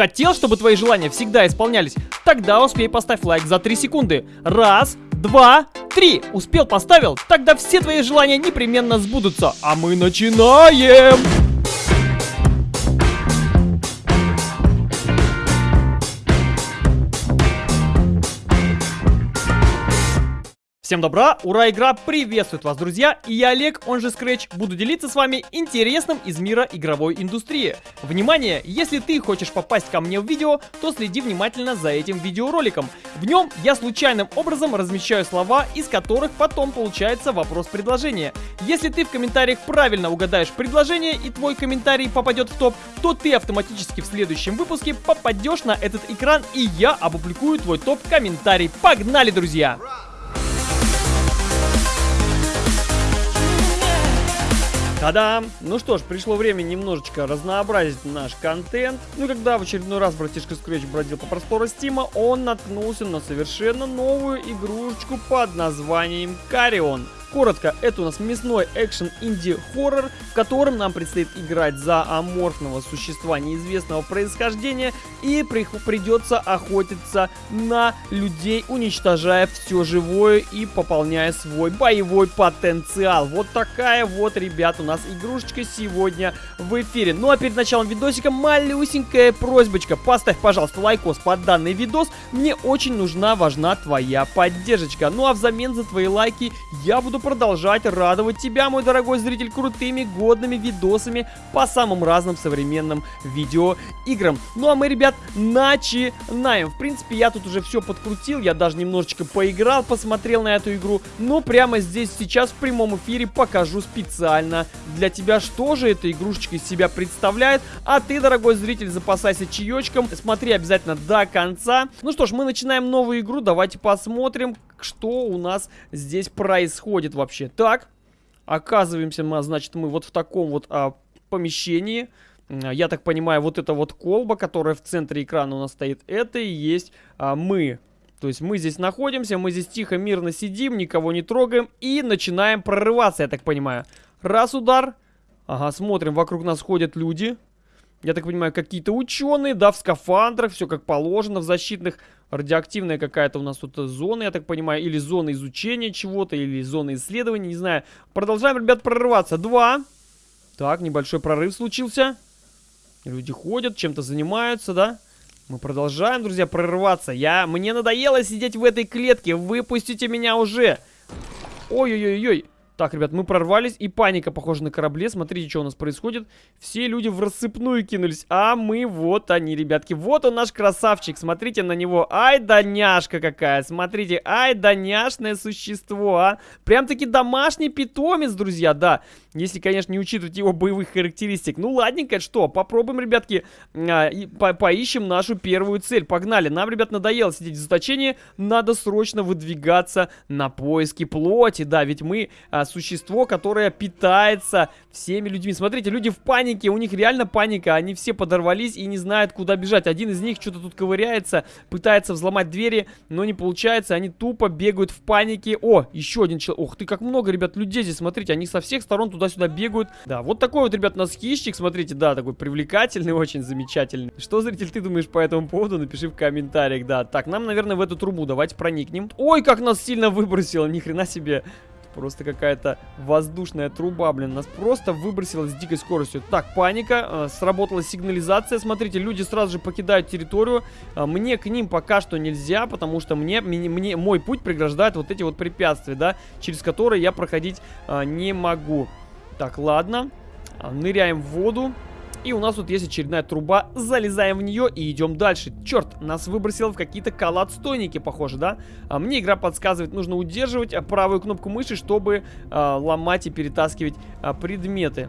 Хотел, чтобы твои желания всегда исполнялись? Тогда успей поставь лайк за 3 секунды. Раз, два, три. Успел, поставил? Тогда все твои желания непременно сбудутся. А мы начинаем! Всем добра, ура, игра приветствует вас, друзья, и я Олег, он же Scratch, буду делиться с вами интересным из мира игровой индустрии. Внимание, если ты хочешь попасть ко мне в видео, то следи внимательно за этим видеороликом. В нем я случайным образом размещаю слова, из которых потом получается вопрос-предложение. Если ты в комментариях правильно угадаешь предложение и твой комментарий попадет в топ, то ты автоматически в следующем выпуске попадешь на этот экран и я опубликую твой топ-комментарий. Погнали, друзья! Та-дам! Ну что ж, пришло время немножечко разнообразить наш контент. Ну и когда в очередной раз братишка Scratch бродил по простору Стима, он наткнулся на совершенно новую игрушечку под названием Карион. Коротко, это у нас мясной экшен инди-хоррор, в котором нам предстоит играть за аморфного существа неизвестного происхождения и при придется охотиться на людей, уничтожая все живое и пополняя свой боевой потенциал. Вот такая вот, ребят, у нас игрушечка сегодня в эфире. Ну а перед началом видосика малюсенькая просьбочка. Поставь, пожалуйста, лайкос под данный видос. Мне очень нужна, важна твоя поддержка. Ну а взамен за твои лайки я буду продолжать радовать тебя, мой дорогой зритель, крутыми, годными видосами по самым разным современным видеоиграм. Ну а мы, ребят, начинаем. В принципе, я тут уже все подкрутил, я даже немножечко поиграл, посмотрел на эту игру. Но прямо здесь сейчас в прямом эфире покажу специально для тебя, что же эта игрушечка из себя представляет. А ты, дорогой зритель, запасайся чаечком, смотри обязательно до конца. Ну что ж, мы начинаем новую игру, давайте посмотрим, что у нас здесь происходит вообще. Так, оказываемся мы, значит, мы вот в таком вот а, помещении. Я так понимаю, вот эта вот колба, которая в центре экрана у нас стоит, это и есть а, мы. То есть мы здесь находимся, мы здесь тихо, мирно сидим, никого не трогаем и начинаем прорываться, я так понимаю. Раз удар. Ага, смотрим, вокруг нас ходят люди. Я так понимаю, какие-то ученые, да, в скафандрах, все как положено, в защитных. Радиоактивная какая-то у нас тут зона, я так понимаю, или зона изучения чего-то, или зона исследования, не знаю. Продолжаем, ребят, прорываться. Два. Так, небольшой прорыв случился. Люди ходят, чем-то занимаются, да? Мы продолжаем, друзья, прорываться. Я... Мне надоело сидеть в этой клетке. Выпустите меня уже. Ой-ой-ой-ой. Так, ребят, мы прорвались, и паника, похоже, на корабле. Смотрите, что у нас происходит. Все люди в рассыпную кинулись, а мы вот они, ребятки. Вот он наш красавчик, смотрите на него. Ай да няшка какая, смотрите, ай да няшное существо, а. Прям-таки домашний питомец, друзья, да. Если, конечно, не учитывать его боевых характеристик. Ну, ладненько, что, попробуем, ребятки, а, и по поищем нашу первую цель. Погнали, нам, ребят, надоело сидеть в заточении. Надо срочно выдвигаться на поиски плоти, да, ведь мы... А, существо, которое питается всеми людьми. Смотрите, люди в панике, у них реально паника, они все подорвались и не знают, куда бежать. Один из них что-то тут ковыряется, пытается взломать двери, но не получается, они тупо бегают в панике. О, еще один человек. Ох ты, как много, ребят, людей здесь, смотрите, они со всех сторон туда-сюда бегают. Да, вот такой вот, ребят, у нас хищник, смотрите, да, такой привлекательный, очень замечательный. Что, зритель, ты думаешь по этому поводу? Напиши в комментариях, да. Так, нам, наверное, в эту трубу давайте проникнем. Ой, как нас сильно выбросило, ни хрена себе. Просто какая-то воздушная труба, блин, нас просто выбросила с дикой скоростью. Так, паника, э, сработала сигнализация. Смотрите, люди сразу же покидают территорию. Э, мне к ним пока что нельзя, потому что мне, мне, мне мой путь преграждает вот эти вот препятствия, да, через которые я проходить э, не могу. Так, ладно. Ныряем в воду. И у нас тут есть очередная труба. Залезаем в нее и идем дальше. Черт, нас выбросило в какие-то колодстойники, похоже, да? А мне игра подсказывает, нужно удерживать а, правую кнопку мыши, чтобы а, ломать и перетаскивать а, предметы.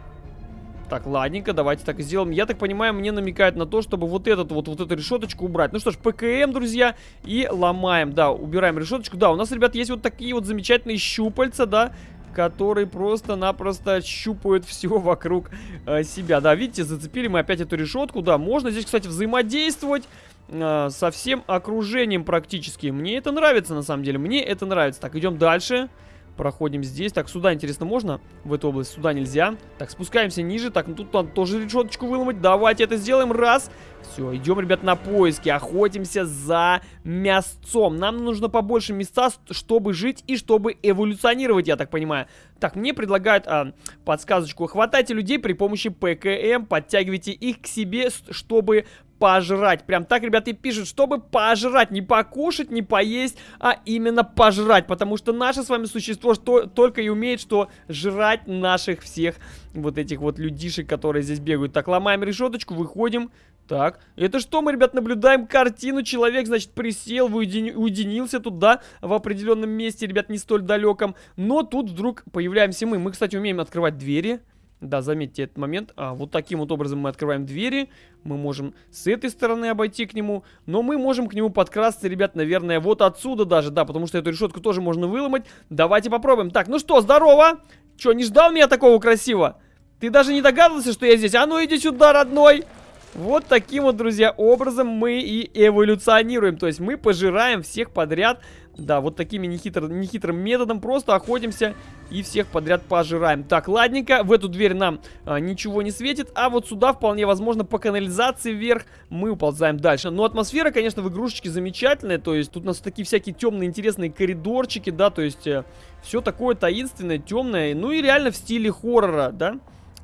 Так, ладненько, давайте так и сделаем. Я так понимаю, мне намекают на то, чтобы вот этот вот, вот эту решеточку убрать. Ну что ж, ПКМ, друзья, и ломаем, да, убираем решеточку. Да, у нас, ребят, есть вот такие вот замечательные щупальца, да, которые просто-напросто щупают все вокруг э, себя. Да, видите, зацепили мы опять эту решетку. Да, можно здесь, кстати, взаимодействовать э, со всем окружением практически. Мне это нравится, на самом деле. Мне это нравится. Так, идем дальше. Проходим здесь. Так, сюда, интересно, можно? В эту область сюда нельзя. Так, спускаемся ниже. Так, ну тут надо тоже решеточку выломать. Давайте это сделаем. Раз. Все, идем, ребят, на поиски. Охотимся за мясцом. Нам нужно побольше места, чтобы жить и чтобы эволюционировать, я так понимаю. Так, мне предлагают а, подсказочку. Хватайте людей при помощи ПКМ, подтягивайте их к себе, чтобы пожрать. Прям так, ребята, и пишут, чтобы пожрать. Не покушать, не поесть, а именно пожрать. Потому что наше с вами существо что, только и умеет, что жрать наших всех вот этих вот людишек, которые здесь бегают. Так, ломаем решеточку, выходим. Так, это что мы, ребят, наблюдаем картину? Человек, значит, присел, уединился тут, да, в определенном месте, ребят, не столь далеком. Но тут вдруг появляемся мы. Мы, кстати, умеем открывать двери. Да, заметьте этот момент. А, вот таким вот образом мы открываем двери. Мы можем с этой стороны обойти к нему. Но мы можем к нему подкрасться, ребят, наверное, вот отсюда даже. Да, потому что эту решетку тоже можно выломать. Давайте попробуем. Так, ну что, здорово! Че, не ждал меня такого красиво? Ты даже не догадывался, что я здесь? А ну иди сюда, родной! Вот таким вот, друзья, образом мы и эволюционируем. То есть мы пожираем всех подряд. Да, вот такими нехитр, нехитрым методом просто охотимся и всех подряд пожираем. Так, ладненько, в эту дверь нам а, ничего не светит, а вот сюда вполне возможно по канализации вверх мы уползаем дальше. Но атмосфера, конечно, в игрушечке замечательная, то есть тут у нас такие всякие темные интересные коридорчики, да, то есть э, все такое таинственное, темное, ну и реально в стиле хоррора, да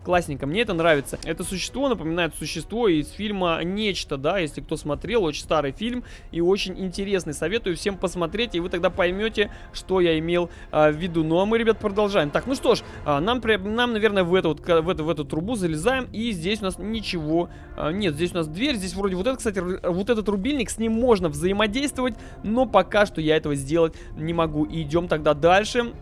классненько, мне это нравится. Это существо напоминает существо из фильма «Нечто», да, если кто смотрел, очень старый фильм и очень интересный. Советую всем посмотреть, и вы тогда поймете, что я имел а, в виду. Ну а мы, ребят, продолжаем. Так, ну что ж, а, нам, нам, наверное, в эту, вот, в, эту, в эту трубу залезаем, и здесь у нас ничего а, нет. Здесь у нас дверь, здесь вроде вот этот, кстати, вот этот рубильник, с ним можно взаимодействовать, но пока что я этого сделать не могу. И идем тогда дальше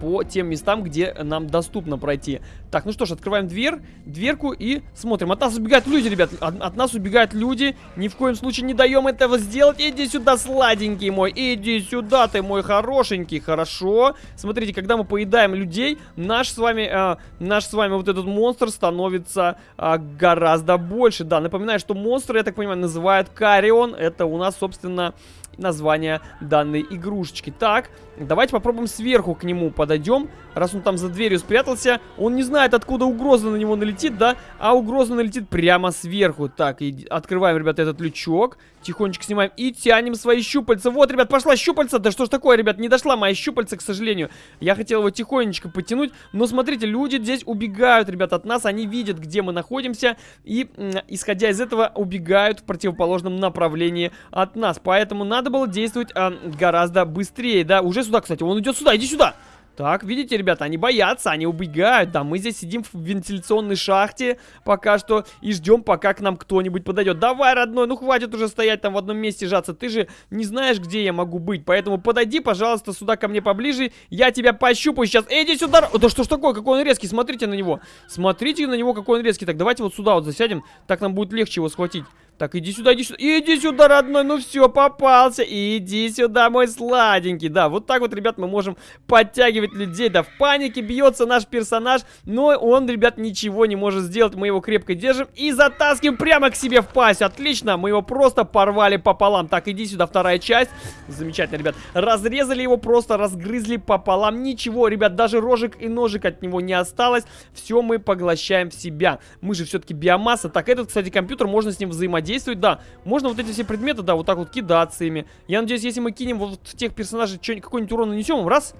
по тем местам, где нам доступно пройти. Так, ну что ж, открываем дверь, дверку и смотрим. От нас убегают люди, ребят. От, от нас убегают люди. Ни в коем случае не даем этого сделать. Иди сюда, сладенький мой. Иди сюда, ты мой хорошенький. Хорошо. Смотрите, когда мы поедаем людей, наш с вами, э, наш с вами вот этот монстр становится э, гораздо больше. Да, напоминаю, что монстр, я так понимаю, называют Карион. Это у нас, собственно, название данной игрушечки. Так, давайте попробуем сверху к нему подойдем. Раз он там за дверью спрятался, он не знает, откуда угроза на него налетит, да? А угроза налетит прямо сверху. Так, и открываем, ребята, этот лючок. Тихонечко снимаем и тянем свои щупальца. Вот, ребят, пошла щупальца. Да что ж такое, ребят, не дошла моя щупальца, к сожалению. Я хотел его тихонечко потянуть. Но смотрите, люди здесь убегают, ребят, от нас. Они видят, где мы находимся. И, исходя из этого, убегают в противоположном направлении от нас. Поэтому надо было действовать а, гораздо быстрее, да? Уже сюда, кстати, он идет сюда, иди сюда. Так, видите, ребята, они боятся, они убегают. Да, мы здесь сидим в вентиляционной шахте пока что и ждем, пока к нам кто-нибудь подойдет. Давай, родной, ну хватит уже стоять там в одном месте жаться. Ты же не знаешь, где я могу быть. Поэтому подойди, пожалуйста, сюда ко мне поближе. Я тебя пощупаю сейчас. Иди сюда. Да что ж такое, какой он резкий, смотрите на него. Смотрите на него, какой он резкий. Так, давайте вот сюда вот засядем. Так нам будет легче его схватить. Так, иди сюда, иди сюда. Иди сюда, родной. Ну все, попался. Иди сюда, мой сладенький. Да, вот так вот, ребят, мы можем подтягивать людей. Да, в панике бьется наш персонаж. Но он, ребят, ничего не может сделать. Мы его крепко держим и затаскиваем прямо к себе в пасть. Отлично. Мы его просто порвали пополам. Так, иди сюда, вторая часть. Замечательно, ребят. Разрезали его, просто разгрызли пополам. Ничего, ребят, даже рожек и ножик от него не осталось. Все мы поглощаем в себя. Мы же все-таки биомасса. Так, этот, кстати, компьютер, можно с ним взаимодействовать действует, да. Можно вот эти все предметы, да, вот так вот кидаться ими. Я надеюсь, если мы кинем вот тех персонажей какой-нибудь урон нанесем, раз...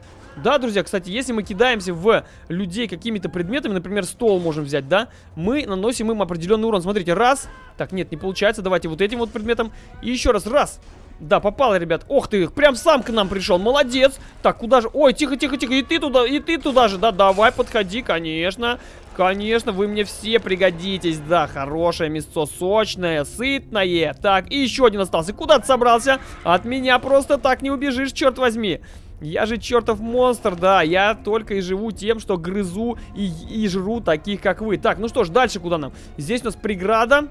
Да, друзья, кстати, если мы кидаемся в людей какими-то предметами, например, стол можем взять, да, мы наносим им определенный урон. Смотрите, раз. Так, нет, не получается. Давайте вот этим вот предметом. И еще раз, раз. Да, попал, ребят. Ох ты, прям сам к нам пришел. Молодец. Так, куда же? Ой, тихо, тихо, тихо. И ты туда, и ты туда же. Да, давай, подходи, конечно. Конечно, вы мне все пригодитесь. Да, хорошее мясо, сочное, сытное. Так, и еще один остался. Куда ты собрался? От меня просто так не убежишь, черт возьми. Я же чертов монстр, да, я только и живу тем, что грызу и, и жру таких, как вы. Так, ну что ж, дальше куда нам? Здесь у нас преграда.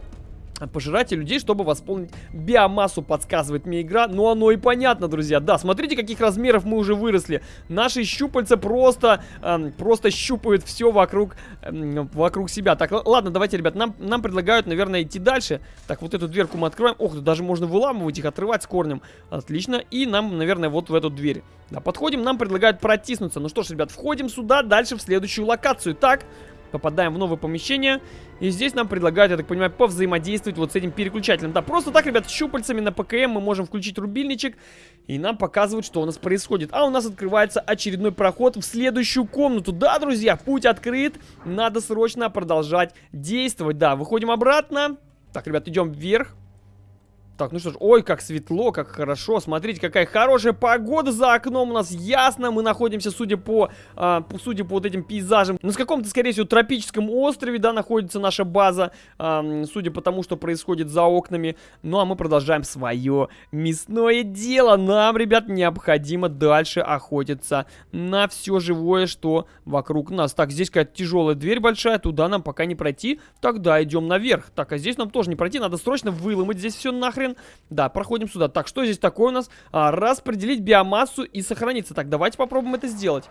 Пожирать людей, чтобы восполнить биомассу, подсказывает мне игра. Ну, оно и понятно, друзья. Да, смотрите, каких размеров мы уже выросли. Наши щупальца просто, э, просто щупают все вокруг, э, вокруг себя. Так, ладно, давайте, ребят, нам, нам предлагают, наверное, идти дальше. Так, вот эту дверку мы откроем. Ох, тут даже можно выламывать их, отрывать с корнем. Отлично. И нам, наверное, вот в эту дверь. Да, подходим, нам предлагают протиснуться. Ну что ж, ребят, входим сюда, дальше в следующую локацию. Так, попадаем в новое помещение. И здесь нам предлагают, я так понимаю, повзаимодействовать вот с этим переключателем. Да, просто так, ребят, щупальцами на ПКМ мы можем включить рубильничек. И нам показывают, что у нас происходит. А у нас открывается очередной проход в следующую комнату. Да, друзья, путь открыт. Надо срочно продолжать действовать. Да, выходим обратно. Так, ребят, идем вверх. Так, ну что ж, ой, как светло, как хорошо. Смотрите, какая хорошая погода за окном у нас. Ясно, мы находимся, судя по, а, судя по вот этим пейзажам, на каком-то, скорее всего, тропическом острове, да, находится наша база. А, судя по тому, что происходит за окнами. Ну, а мы продолжаем свое мясное дело. Нам, ребят, необходимо дальше охотиться на все живое, что вокруг нас. Так, здесь какая-то тяжелая дверь большая, туда нам пока не пройти. Тогда идем наверх. Так, а здесь нам тоже не пройти, надо срочно выломать здесь все нахрен нахрен. Да, проходим сюда. Так, что здесь такое у нас? А, распределить биомассу и сохраниться. Так, давайте попробуем это сделать.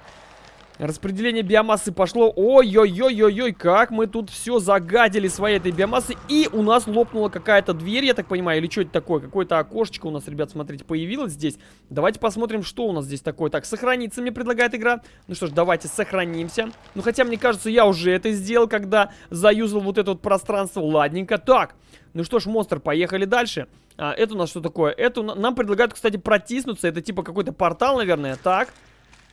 Распределение биомассы пошло. Ой-ой-ой-ой-ой, как мы тут все загадили своей этой биомассы. И у нас лопнула какая-то дверь, я так понимаю, или что это такое? Какое-то окошечко у нас, ребят, смотрите, появилось здесь. Давайте посмотрим, что у нас здесь такое. Так, сохраниться мне предлагает игра. Ну что ж, давайте сохранимся. Ну, хотя, мне кажется, я уже это сделал, когда заюзал вот это вот пространство. Ладненько. Так, ну что ж, монстр, поехали дальше. А, это у нас что такое? Это нам предлагают, кстати, протиснуться. Это типа какой-то портал, наверное. Так.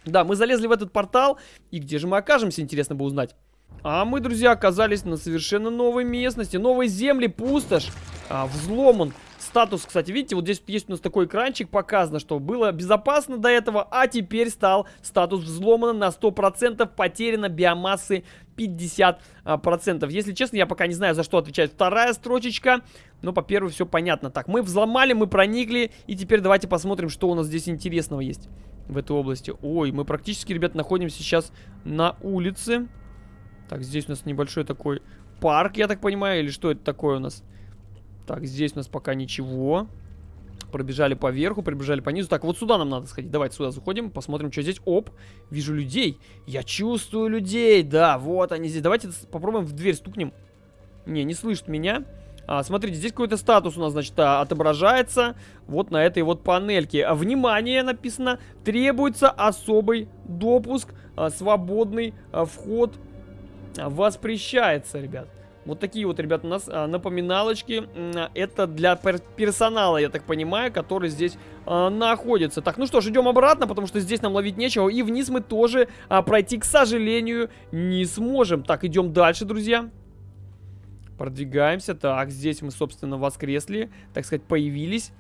Да, мы залезли в этот портал. И где же мы окажемся, интересно бы узнать. А мы, друзья, оказались на совершенно новой местности. Новой земли, пустошь. А, взломан. Статус, кстати, видите, вот здесь есть у нас такой экранчик, показано, что было безопасно до этого, а теперь стал статус взломан на 100%, потеряно биомассы 50%. А, Если честно, я пока не знаю, за что отвечает вторая строчечка, но по первой все понятно. Так, мы взломали, мы проникли, и теперь давайте посмотрим, что у нас здесь интересного есть в этой области. Ой, мы практически, ребят, находимся сейчас на улице. Так, здесь у нас небольшой такой парк, я так понимаю, или что это такое у нас? Так, здесь у нас пока ничего. Пробежали по верху, пробежали по низу. Так, вот сюда нам надо сходить. Давайте сюда заходим, посмотрим, что здесь. Оп, вижу людей. Я чувствую людей, да, вот они здесь. Давайте попробуем в дверь стукнем. Не, не слышит меня. А, смотрите, здесь какой-то статус у нас, значит, а, отображается вот на этой вот панельке. А, внимание, написано, требуется особый допуск, а, свободный а, вход воспрещается, ребят. Вот такие вот, ребят, у нас напоминалочки. Это для пер персонала, я так понимаю, который здесь находится. Так, ну что ж, идем обратно, потому что здесь нам ловить нечего. И вниз мы тоже пройти, к сожалению, не сможем. Так, идем дальше, друзья. Продвигаемся. Так, здесь мы, собственно, воскресли. Так сказать, появились.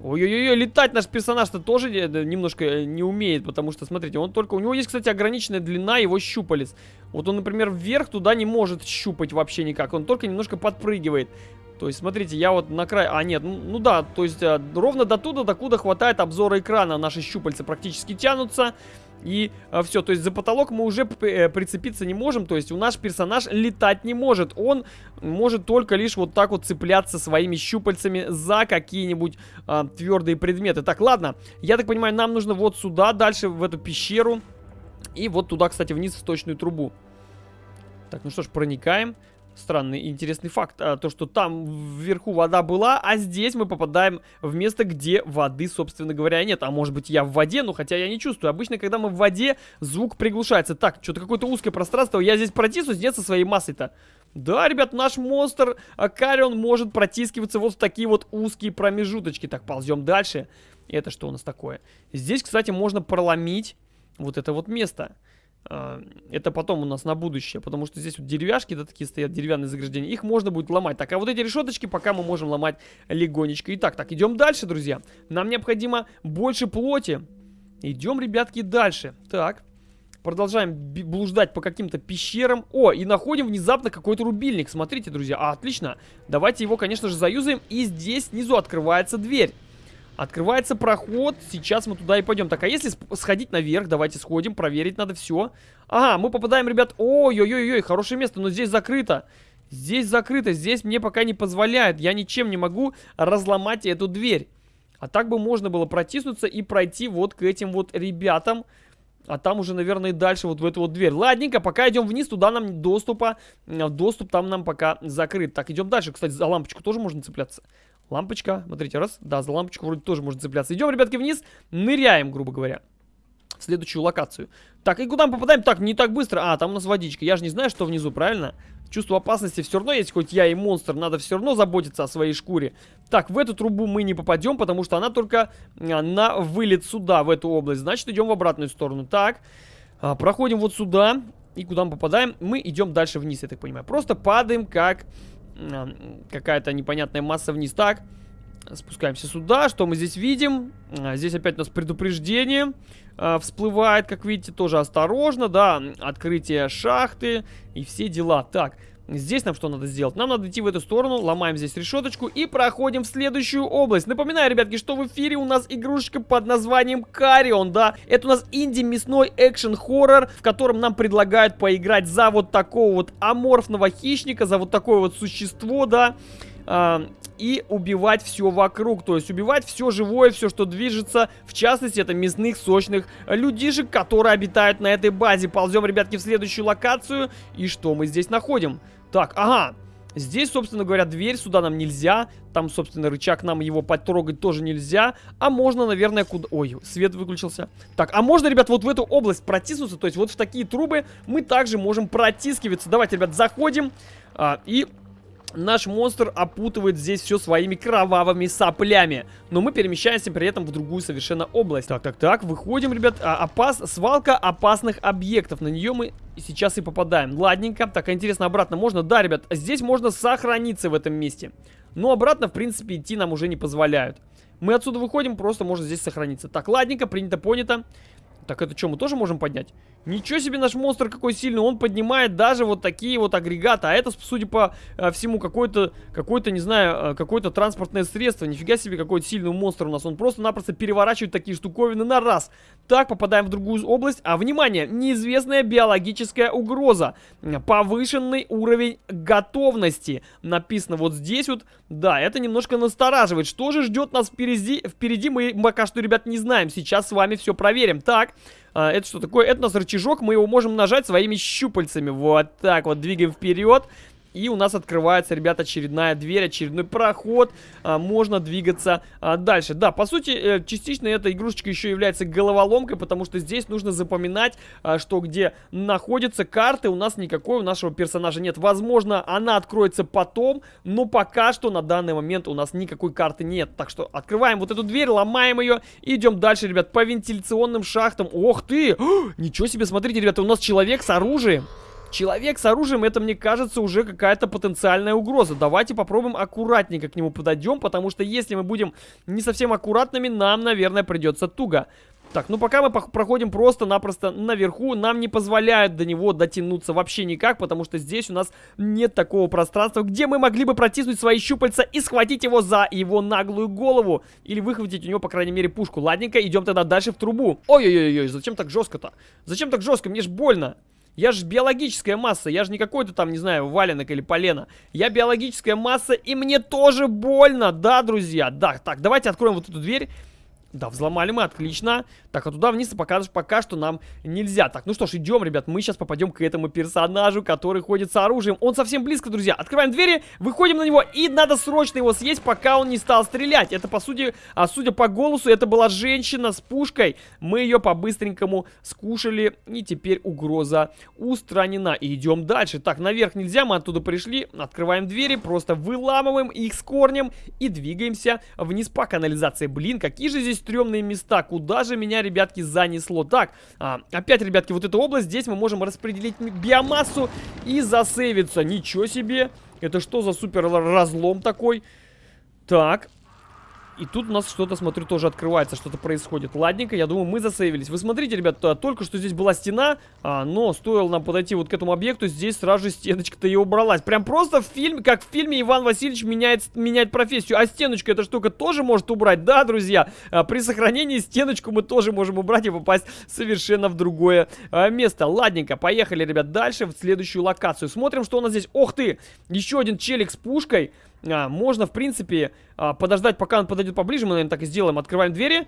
Ой-ой-ой, летать наш персонаж-то тоже немножко э, не умеет, потому что, смотрите, он только... У него есть, кстати, ограниченная длина его щупалец. Вот он, например, вверх туда не может щупать вообще никак, он только немножко подпрыгивает. То есть, смотрите, я вот на край... А, нет, ну, ну да, то есть, а, ровно до туда, докуда хватает обзора экрана. Наши щупальца практически тянутся. И а, все, то есть за потолок мы уже э, прицепиться не можем, то есть у наш персонаж летать не может. Он может только лишь вот так вот цепляться своими щупальцами за какие-нибудь а, твердые предметы. Так, ладно, я так понимаю, нам нужно вот сюда, дальше в эту пещеру. И вот туда, кстати, вниз в сточную трубу. Так, ну что ж, проникаем. Странный интересный факт, а, то что там вверху вода была, а здесь мы попадаем в место, где воды, собственно говоря, нет. А может быть я в воде, но хотя я не чувствую. Обычно, когда мы в воде, звук приглушается. Так, что-то какое-то узкое пространство, я здесь протиснусь, нет со своей массой-то. Да, ребят, наш монстр а, Карион может протискиваться вот в такие вот узкие промежуточки. Так, ползем дальше. Это что у нас такое? Здесь, кстати, можно проломить вот это вот место. А, это потом у нас на будущее, потому что здесь вот деревяшки, да, такие стоят, деревянные заграждения, их можно будет ломать. Так, а вот эти решеточки пока мы можем ломать легонечко. Итак, так, идем дальше, друзья. Нам необходимо больше плоти. Идем, ребятки, дальше. Так, продолжаем блуждать по каким-то пещерам. О, и находим внезапно какой-то рубильник. Смотрите, друзья, а, отлично. Давайте его, конечно же, заюзаем. И здесь снизу открывается дверь. Открывается проход, сейчас мы туда и пойдем. Так, а если сходить наверх, давайте сходим, проверить надо все. Ага, мы попадаем, ребят, ой-ой-ой, хорошее место, но здесь закрыто. Здесь закрыто, здесь мне пока не позволяют. Я ничем не могу разломать эту дверь. А так бы можно было протиснуться и пройти вот к этим вот ребятам. А там уже, наверное, и дальше вот в эту вот дверь. Ладненько, пока идем вниз, туда нам доступа, доступ там нам пока закрыт. Так, идем дальше. Кстати, за лампочку тоже можно цепляться. Лампочка, смотрите, раз. Да, за лампочку вроде тоже можно цепляться. Идем, ребятки, вниз, ныряем, грубо говоря следующую локацию. Так, и куда мы попадаем? Так, не так быстро. А, там у нас водичка. Я же не знаю, что внизу, правильно? Чувство опасности все равно есть, хоть я и монстр. Надо все равно заботиться о своей шкуре. Так, в эту трубу мы не попадем, потому что она только а, на вылет сюда, в эту область. Значит, идем в обратную сторону. Так, а, проходим вот сюда. И куда мы попадаем? Мы идем дальше вниз, я так понимаю. Просто падаем, как какая-то непонятная масса вниз. Так, спускаемся сюда. Что мы здесь видим? А, здесь опять у нас предупреждение э, всплывает, как видите, тоже осторожно, да, открытие шахты и все дела. Так, Здесь нам что надо сделать? Нам надо идти в эту сторону, ломаем здесь решеточку и проходим в следующую область. Напоминаю, ребятки, что в эфире у нас игрушечка под названием Карион, да? Это у нас инди-мясной экшен-хоррор, в котором нам предлагают поиграть за вот такого вот аморфного хищника, за вот такое вот существо, да? э, и убивать все вокруг. То есть убивать все живое, все, что движется. В частности, это мясных, сочных людишек, которые обитают на этой базе. Ползем, ребятки, в следующую локацию. И что мы здесь находим? Так, ага, Здесь, собственно говоря, дверь, сюда нам нельзя. Там, собственно, рычаг нам его потрогать тоже нельзя. А можно, наверное, куда... Ой, свет выключился. Так, а можно, ребят, вот в эту область протиснуться? То есть вот в такие трубы мы также можем протискиваться. Давайте, ребят, заходим а, и наш монстр опутывает здесь все своими кровавыми соплями. Но мы перемещаемся при этом в другую совершенно область. Так, так, так, выходим, ребят. А, опас... Свалка опасных объектов. На нее мы сейчас и попадаем. Ладненько. Так, интересно, обратно можно? Да, ребят, здесь можно сохраниться в этом месте. Но обратно, в принципе, идти нам уже не позволяют. Мы отсюда выходим, просто можно здесь сохраниться. Так, ладненько, принято, понято. Так, это что, мы тоже можем поднять? Ничего себе наш монстр какой сильный, он поднимает даже вот такие вот агрегаты, а это, судя по э, всему, какой-то, какой-то, не знаю, э, какое-то транспортное средство. Нифига себе, какой сильный монстр у нас, он просто-напросто переворачивает такие штуковины на раз. Так, попадаем в другую область, а, внимание, неизвестная биологическая угроза, повышенный уровень готовности. Написано вот здесь вот, да, это немножко настораживает. Что же ждет нас впереди, впереди мы пока что, ребят, не знаем, сейчас с вами все проверим. Так, а, это что такое? Это у нас рычажок, мы его можем нажать своими щупальцами. Вот так вот, двигаем вперед. И у нас открывается, ребята, очередная дверь, очередной проход. А, можно двигаться а, дальше. Да, по сути, э, частично эта игрушечка еще является головоломкой, потому что здесь нужно запоминать, а, что где находятся карты. У нас никакой у нашего персонажа нет. Возможно, она откроется потом, но пока что на данный момент у нас никакой карты нет. Так что открываем вот эту дверь, ломаем ее и идем дальше, ребят, по вентиляционным шахтам. Ох ты! Ничего себе, смотрите, ребята, у нас человек с оружием. Человек с оружием, это, мне кажется, уже какая-то потенциальная угроза. Давайте попробуем аккуратненько к нему подойдем, потому что если мы будем не совсем аккуратными, нам, наверное, придется туго. Так, ну пока мы проходим просто-напросто наверху, нам не позволяют до него дотянуться вообще никак, потому что здесь у нас нет такого пространства, где мы могли бы протиснуть свои щупальца и схватить его за его наглую голову. Или выхватить у него, по крайней мере, пушку. Ладненько, идем тогда дальше в трубу. Ой-ой-ой, зачем так жестко-то? Зачем так жестко? Мне ж больно. Я же биологическая масса, я же не какой-то там, не знаю, валенок или полено. Я биологическая масса, и мне тоже больно, да, друзья? Да, так, давайте откроем вот эту дверь. Да, взломали мы, отлично. Так, а туда вниз пока, пока что нам нельзя. Так, ну что ж, идем, ребят, мы сейчас попадем к этому персонажу, который ходит с оружием. Он совсем близко, друзья. Открываем двери, выходим на него, и надо срочно его съесть, пока он не стал стрелять. Это, по сути, а судя по голосу, это была женщина с пушкой. Мы ее по-быстренькому скушали, и теперь угроза устранена. И идем дальше. Так, наверх нельзя, мы оттуда пришли. Открываем двери, просто выламываем их с корнем и двигаемся вниз по канализации. Блин, какие же здесь стрёмные места. Куда же меня, ребятки, занесло? Так, а, опять, ребятки, вот эта область. Здесь мы можем распределить биомассу и засейвиться. Ничего себе. Это что за супер разлом такой? Так. И тут у нас что-то, смотрю, тоже открывается, что-то происходит. Ладненько, я думаю, мы засейвились. Вы смотрите, ребят, только что здесь была стена, а, но стоило нам подойти вот к этому объекту, здесь сразу же стеночка-то и убралась. Прям просто в фильме, как в фильме Иван Васильевич меняет, меняет профессию. А стеночку эта штука тоже может убрать, да, друзья? А, при сохранении стеночку мы тоже можем убрать и попасть совершенно в другое а, место. Ладненько, поехали, ребят, дальше в следующую локацию. Смотрим, что у нас здесь. Ох ты! Еще один челик с пушкой а, можно, в принципе, а, подождать, пока он подойдет поближе. Мы, наверное, так и сделаем. Открываем двери.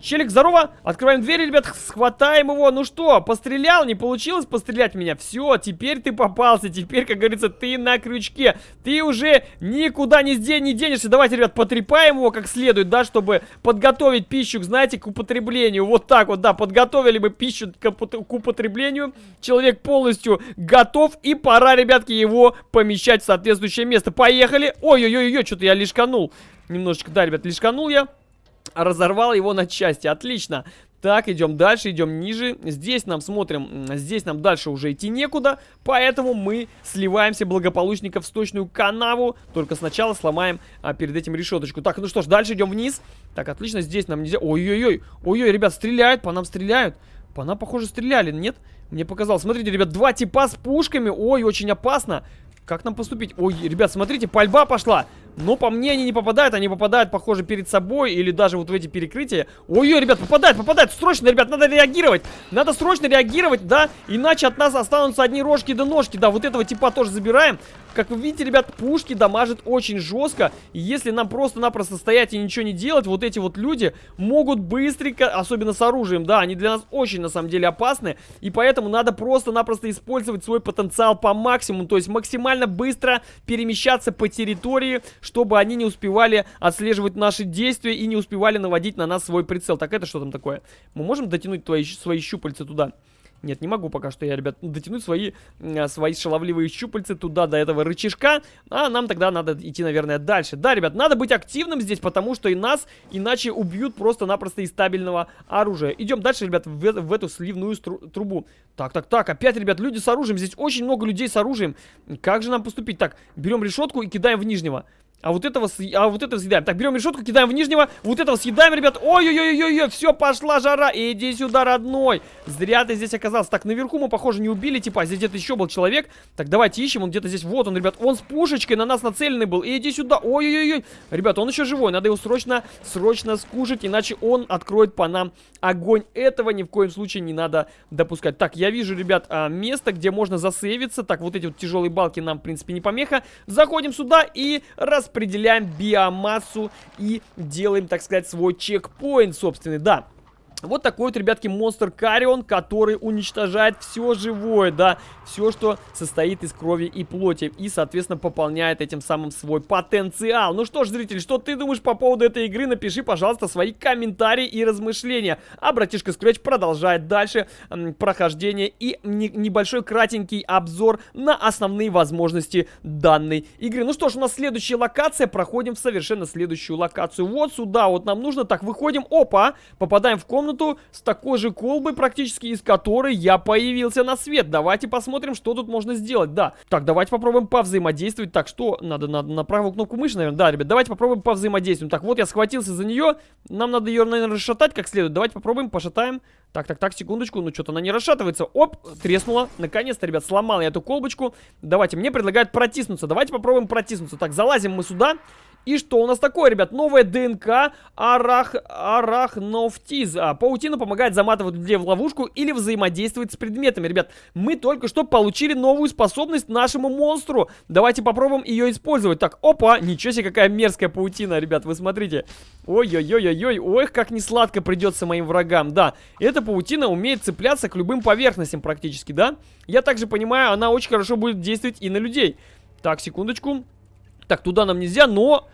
Челик, здорово! Открываем дверь, ребят, схватаем его. Ну что, пострелял? Не получилось пострелять меня? Все, теперь ты попался. Теперь, как говорится, ты на крючке. Ты уже никуда не, не денешься. Давайте, ребят, потрепаем его как следует, да, чтобы подготовить пищу, знаете, к употреблению. Вот так вот, да, подготовили мы пищу к, к употреблению. Человек полностью готов. И пора, ребятки, его помещать в соответствующее место. Поехали. Ой-ой-ой, что-то я лишканул. Немножечко, да, ребят, лишканул я разорвал его на части. Отлично. Так, идем дальше, идем ниже. Здесь нам смотрим, здесь нам дальше уже идти некуда, поэтому мы сливаемся благополучненько в сточную канаву. Только сначала сломаем а, перед этим решеточку. Так, ну что ж, дальше идем вниз. Так, отлично, здесь нам нельзя... Ой-ой-ой, ой-ой, ребят, стреляют, по нам стреляют. По нам, похоже, стреляли, нет? Мне показалось. Смотрите, ребят, два типа с пушками. Ой, очень опасно. Как нам поступить? Ой, ребят, смотрите, пальба пошла. Но по мне они не попадают, они попадают, похоже, перед собой или даже вот в эти перекрытия. Ой-ой, ребят, попадают, попадают, срочно, ребят, надо реагировать. Надо срочно реагировать, да, иначе от нас останутся одни рожки да ножки, да, вот этого типа тоже забираем. Как вы видите, ребят, пушки дамажат очень жестко. И если нам просто-напросто стоять и ничего не делать, вот эти вот люди могут быстренько, особенно с оружием, да, они для нас очень, на самом деле, опасны. И поэтому надо просто-напросто использовать свой потенциал по максимуму, то есть максимально быстро перемещаться по территории, чтобы они не успевали отслеживать наши действия и не успевали наводить на нас свой прицел. Так, это что там такое? Мы можем дотянуть твои, свои щупальца туда? Нет, не могу пока что я, ребят, дотянуть свои, свои шаловливые щупальцы туда, до этого рычажка. А нам тогда надо идти, наверное, дальше. Да, ребят, надо быть активным здесь, потому что и нас иначе убьют просто-напросто из стабильного оружия. Идем дальше, ребят, в, в эту сливную трубу. Так, так, так, опять, ребят, люди с оружием. Здесь очень много людей с оружием. Как же нам поступить? Так, берем решетку и кидаем в нижнего. А вот этого, а вот этого съедаем. Так, берем решетку, кидаем в нижнего. Вот этого съедаем, ребят. Ой-ой-ой-ой-ой, все, пошла жара. Иди сюда, родной. Зря ты здесь оказался. Так, наверху мы, похоже, не убили, типа, здесь где-то еще был человек. Так, давайте ищем, он где-то здесь. Вот он, ребят, он с пушечкой на нас нацеленный был. Иди сюда. Ой-ой-ой. Ребят, он еще живой. Надо его срочно, срочно скушать, иначе он откроет по нам огонь. Этого ни в коем случае не надо допускать. Так, я вижу, ребят, а, место, где можно засейвиться. Так, вот эти вот тяжелые балки нам, в принципе, не помеха. Заходим сюда и раз распределяем биомассу и делаем, так сказать, свой чекпоинт собственный. Да, вот такой вот, ребятки, монстр Карион, который уничтожает все живое, да, все, что состоит из крови и плоти, и, соответственно, пополняет этим самым свой потенциал. Ну что ж, зритель, что ты думаешь по поводу этой игры? Напиши, пожалуйста, свои комментарии и размышления. А братишка Scratch продолжает дальше прохождение и не небольшой кратенький обзор на основные возможности данной игры. Ну что ж, у нас следующая локация, проходим в совершенно следующую локацию. Вот сюда вот нам нужно, так, выходим, опа, попадаем в комнату комнату с такой же колбой практически, из которой я появился на свет. Давайте посмотрим, что тут можно сделать. Да. Так, давайте попробуем повзаимодействовать. Так, что? Надо, надо на правую кнопку мыши, наверное. Да, ребят, давайте попробуем повзаимодействовать. Так, вот я схватился за нее. Нам надо ее, наверное, расшатать как следует. Давайте попробуем, пошатаем. Так, так, так, секундочку. Ну, что-то она не расшатывается. Оп, треснула. Наконец-то, ребят, сломал я эту колбочку. Давайте, мне предлагают протиснуться. Давайте попробуем протиснуться. Так, залазим мы сюда. И что у нас такое, ребят? Новая ДНК арах... арахнофтиз. А, паутина помогает заматывать людей в ловушку или взаимодействовать с предметами. Ребят, мы только что получили новую способность нашему монстру. Давайте попробуем ее использовать. Так, опа, ничего себе, какая мерзкая паутина, ребят, вы смотрите. Ой-ой-ой-ой-ой, ой, как не сладко придется моим врагам. Да, эта паутина умеет цепляться к любым поверхностям практически, да? Я также понимаю, она очень хорошо будет действовать и на людей. Так, секундочку. Так, туда нам нельзя, но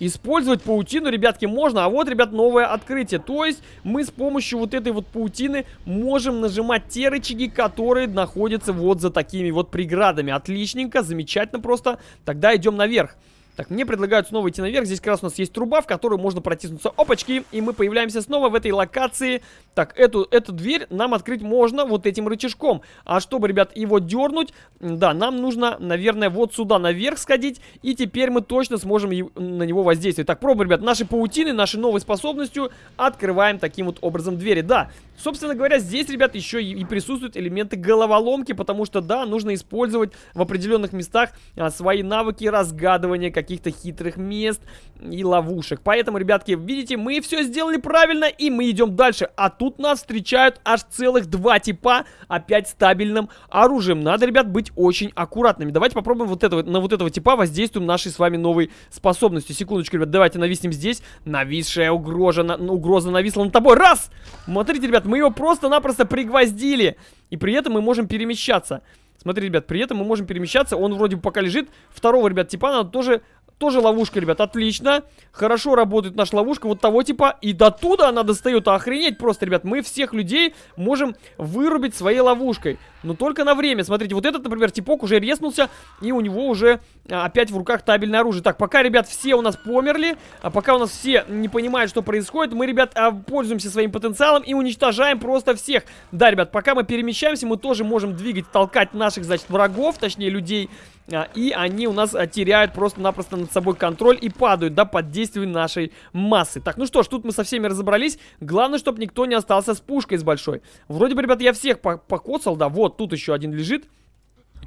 Использовать паутину, ребятки, можно. А вот, ребят, новое открытие. То есть мы с помощью вот этой вот паутины можем нажимать те рычаги, которые находятся вот за такими вот преградами. Отличненько, замечательно просто. Тогда идем наверх. Так, мне предлагают снова идти наверх. Здесь как раз у нас есть труба, в которую можно протиснуться. Опачки! И мы появляемся снова в этой локации. Так, эту, эту дверь нам открыть можно вот этим рычажком. А чтобы, ребят, его дернуть, да, нам нужно, наверное, вот сюда наверх сходить. И теперь мы точно сможем на него воздействовать. Так, пробуем, ребят, наши паутины, нашей новой способностью открываем таким вот образом двери. Да, собственно говоря, здесь, ребят, еще и, присутствуют элементы головоломки, потому что, да, нужно использовать в определенных местах а, свои навыки разгадывания, как каких-то хитрых мест и ловушек. Поэтому, ребятки, видите, мы все сделали правильно, и мы идем дальше. А тут нас встречают аж целых два типа, опять стабильным оружием. Надо, ребят, быть очень аккуратными. Давайте попробуем вот этого, на вот этого типа воздействуем нашей с вами новой способностью. Секундочку, ребят, давайте нависнем здесь. Нависшая угроза, на, угроза нависла над тобой. Раз! Смотрите, ребят, мы его просто-напросто пригвоздили. И при этом мы можем перемещаться. Смотри, ребят, при этом мы можем перемещаться. Он вроде пока лежит. Второго, ребят, типа надо тоже тоже ловушка, ребят, отлично. Хорошо работает наша ловушка вот того типа. И до туда она достает. Охренеть просто, ребят. Мы всех людей можем вырубить своей ловушкой. Но только на время. Смотрите, вот этот, например, типок уже резнулся. И у него уже а, опять в руках табельное оружие. Так, пока, ребят, все у нас померли. А пока у нас все не понимают, что происходит. Мы, ребят, а, пользуемся своим потенциалом и уничтожаем просто всех. Да, ребят, пока мы перемещаемся, мы тоже можем двигать, толкать наших, значит, врагов, точнее, людей. А, и они у нас теряют просто-напросто над собой контроль и падают, да, под действием нашей массы. Так, ну что ж, тут мы со всеми разобрались. Главное, чтобы никто не остался с пушкой с большой. Вроде бы, ребят, я всех покоцал, да, вот, тут еще один лежит.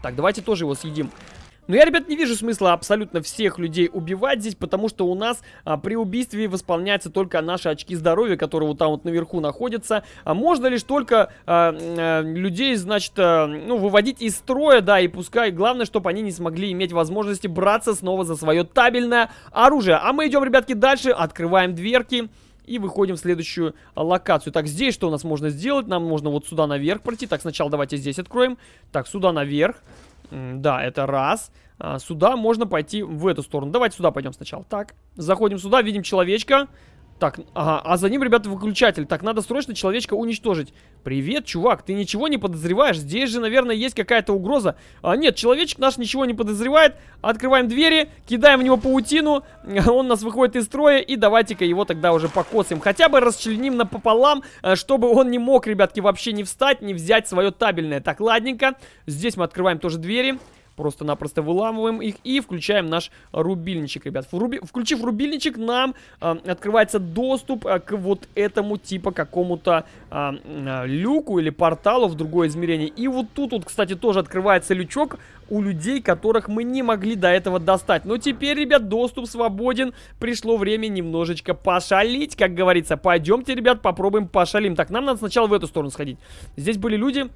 Так, давайте тоже его съедим. Но я, ребят, не вижу смысла абсолютно всех людей убивать здесь, потому что у нас а, при убийстве восполняются только наши очки здоровья, которые вот там вот наверху находятся. А можно лишь только а, а, людей, значит, а, ну, выводить из строя, да, и пускай, главное, чтобы они не смогли иметь возможности браться снова за свое табельное оружие. А мы идем, ребятки, дальше, открываем дверки. И выходим в следующую локацию. Так, здесь что у нас можно сделать? Нам можно вот сюда наверх пройти. Так, сначала давайте здесь откроем. Так, сюда наверх. Да, это раз. А, сюда можно пойти в эту сторону. Давайте сюда пойдем сначала. Так, заходим сюда, видим человечка. Так, ага, а за ним, ребята, выключатель. Так, надо срочно человечка уничтожить. Привет, чувак, ты ничего не подозреваешь? Здесь же, наверное, есть какая-то угроза. А, нет, человечек наш ничего не подозревает. Открываем двери, кидаем в него паутину. Он нас выходит из строя. И давайте-ка его тогда уже покосим. Хотя бы расчленим напополам, э, чтобы он не мог, ребятки, вообще не встать, не взять свое табельное. Так, ладненько. Здесь мы открываем тоже двери. Просто-напросто выламываем их и включаем наш рубильничек, ребят. Вруби... Включив рубильничек, нам э, открывается доступ э, к вот этому типа какому-то э, э, люку или порталу в другое измерение. И вот тут вот, кстати, тоже открывается лючок у людей, которых мы не могли до этого достать. Но теперь, ребят, доступ свободен. Пришло время немножечко пошалить, как говорится. Пойдемте, ребят, попробуем пошалим. Так, нам надо сначала в эту сторону сходить. Здесь были люди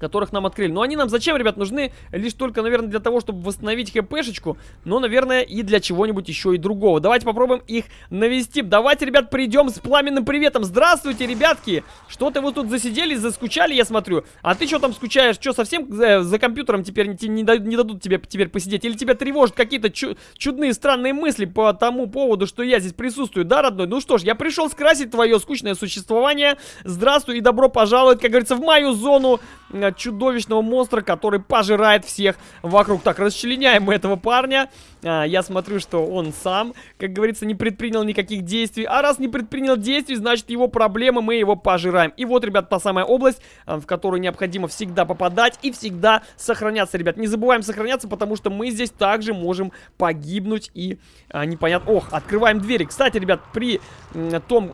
которых нам открыли. Но они нам зачем, ребят, нужны? Лишь только, наверное, для того, чтобы восстановить хпшечку. Но, наверное, и для чего-нибудь еще и другого. Давайте попробуем их навести. Давайте, ребят, придем с пламенным приветом. Здравствуйте, ребятки! Что-то вы тут засиделись, заскучали, я смотрю. А ты что там скучаешь? Что, совсем за, за компьютером теперь не, не, не дадут тебе теперь посидеть? Или тебя тревожат какие-то чу чудные, странные мысли по тому поводу, что я здесь присутствую, да, родной? Ну что ж, я пришел скрасить твое скучное существование. Здравствуй и добро пожаловать, как говорится, в мою зону э, чудовищного монстра, который пожирает всех вокруг. Так, расчленяем мы этого парня. А, я смотрю, что он сам, как говорится, не предпринял никаких действий. А раз не предпринял действий, значит его проблемы, мы его пожираем. И вот, ребят, та самая область, а, в которую необходимо всегда попадать и всегда сохраняться, ребят. Не забываем сохраняться, потому что мы здесь также можем погибнуть и а, непонятно... Ох, открываем двери. Кстати, ребят, при том,